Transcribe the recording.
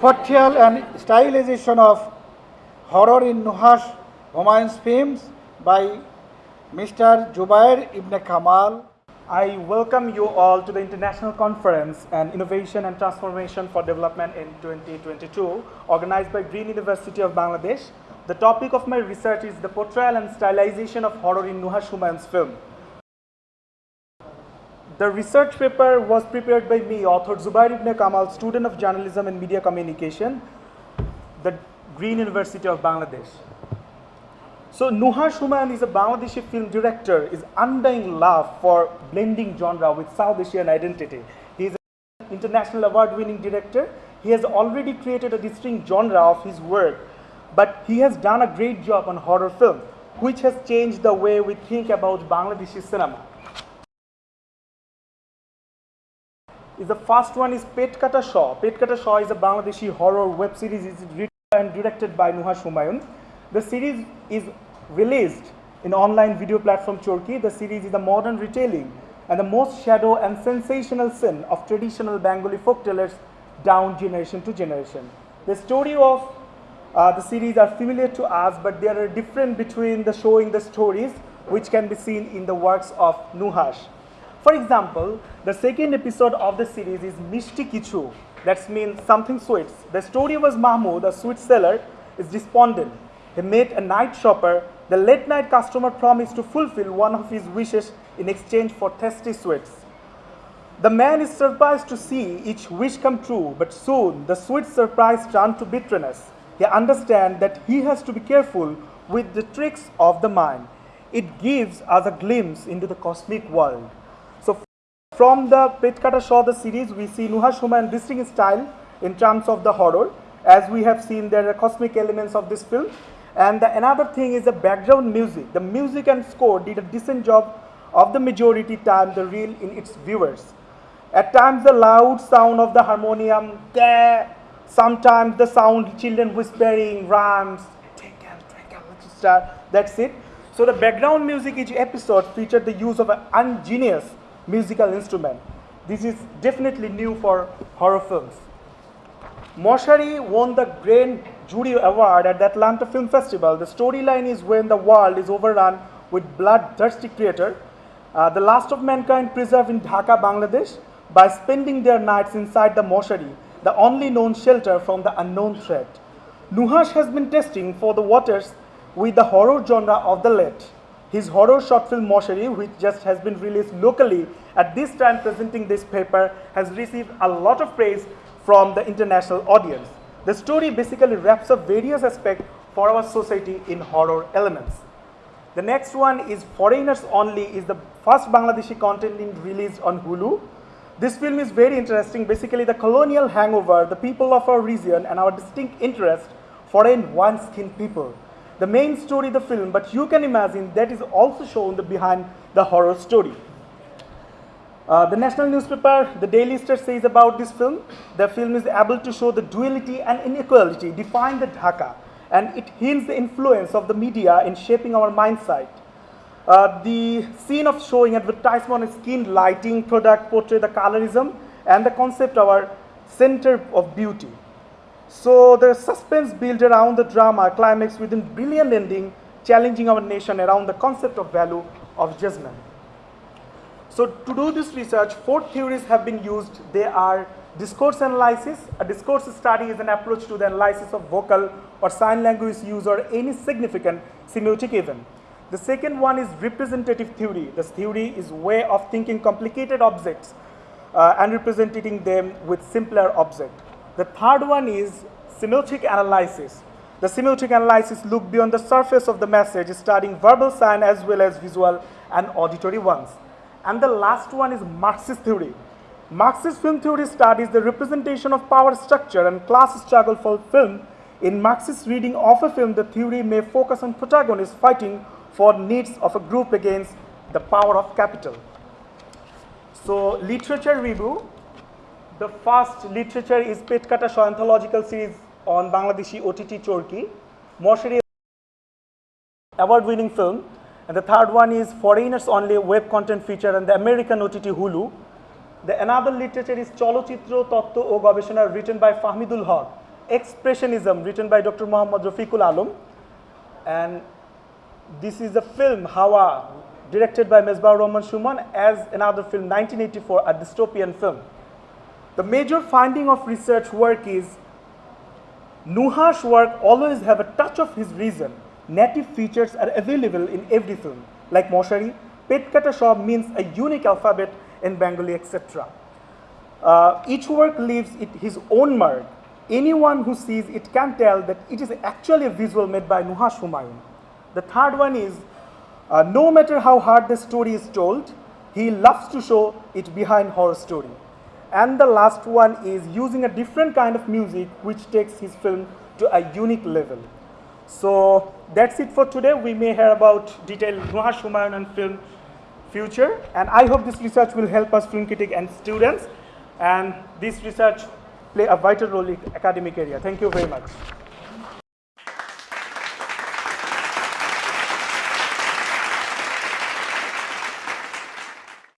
spatial and stylization of horror in Nuhash Humayun's films by Mr. Jubair Ibn Kamal. I welcome you all to the International Conference on Innovation and Transformation for Development in 2022, organized by Green University of Bangladesh. The topic of my research is the portrayal and stylization of horror in Nuhash Humayun's film. The research paper was prepared by me, author Zubair ibn Kamal, student of journalism and media communication, the Green University of Bangladesh. So Nuhash Humayun is a Bangladeshi film director, is undying love for blending genre with South Asian identity. He is an international award-winning director. He has already created a distinct genre of his work, but he has done a great job on horror film, which has changed the way we think about Bangladeshi cinema. Is the first one is Pet Kata Shaw. Pet Kata Shaw is a Bangladeshi horror web series. It's written and directed by Nuhash Humayun. The series is released in online video platform Chorki. The series is a modern retelling and the most shadow and sensational sin of traditional Bengali folk tellers down generation to generation. The story of uh, the series are familiar to us, but there are different between the showing the stories which can be seen in the works of Nuhash. For example, the second episode of the series is Mishti Kichu. That means something sweets. The story was Mahmoud, a sweet seller, is despondent. He met a night shopper. The late night customer promised to fulfill one of his wishes in exchange for tasty sweets. The man is surprised to see each wish come true, but soon the sweet surprise turned to bitterness. He understands that he has to be careful with the tricks of the mind. It gives us a glimpse into the cosmic world. From the Pet Kata Shaw the series, we see Nuhash Humayun distinct style in terms of the horror. As we have seen, there are cosmic elements of this film. And the, another thing is the background music. The music and score did a decent job of the majority time the reel in its viewers. At times the loud sound of the harmonium, sometimes the sound children whispering, rhymes, that's it. So the background music each episode featured the use of an ingenious musical instrument. This is definitely new for horror films. Moshari won the Grand Jury Award at the Atlanta Film Festival. The storyline is when the world is overrun with bloodthirsty creature, uh, the last of mankind preserved in Dhaka, Bangladesh, by spending their nights inside the moshari, the only known shelter from the unknown threat. Nuhash has been testing for the waters with the horror genre of the late. His horror short film Moshari, which just has been released locally at this time presenting this paper, has received a lot of praise from the international audience. The story basically wraps up various aspects for our society in horror elements. The next one is Foreigners Only is the first Bangladeshi content released on Hulu. This film is very interesting. Basically, the colonial hangover, the people of our region, and our distinct interest foreign one-skinned people the main story of the film, but you can imagine that is also shown the behind the horror story. Uh, the national newspaper, the Daily Star says about this film, the film is able to show the duality and inequality, define the Dhaka, and it hints the influence of the media in shaping our mindset. Uh, the scene of showing advertisement on skin lighting product portray the colorism and the concept of our center of beauty. So the suspense built around the drama climax within brilliant ending, challenging our nation around the concept of value of judgment. So to do this research, four theories have been used. They are discourse analysis. A discourse study is an approach to the analysis of vocal or sign language use or any significant semiotic event. The second one is representative theory. This theory is way of thinking complicated objects uh, and representing them with simpler objects. The third one is semiotic analysis. The semiotic analysis look beyond the surface of the message, studying verbal sign as well as visual and auditory ones. And the last one is Marxist theory. Marxist film theory studies the representation of power structure and class struggle for film. In Marxist reading of a film, the theory may focus on protagonists fighting for needs of a group against the power of capital. So literature review, the first literature is Petkata Shaw anthological series on Bangladeshi OTT Chorki. Moshari award-winning film. And the third one is Foreigners Only web content feature and the American OTT Hulu. The another literature is Cholochitro Totto O Gobeshona written by Fahmidul Haq. Expressionism, written by Dr. Muhammad Rafiqul Alam. And this is the film Hawa, directed by Mesbah Rahman Shuman, as another film, 1984, a dystopian film. The major finding of research work is Nuhash's work always have a touch of his reason. Native features are available in every film, like Moshari. Petkata Shaw means a unique alphabet in Bengali, etc. Uh, each work leaves it his own mark. Anyone who sees it can tell that it is actually a visual made by Nuhash Humayun. The third one is uh, no matter how hard the story is told, he loves to show it behind horror story. And the last one is using a different kind of music which takes his film to a unique level. So that's it for today. We may hear about detailed Nuhash Humayun and film future. And I hope this research will help us film critic and students. And this research play a vital role in academic area. Thank you very much.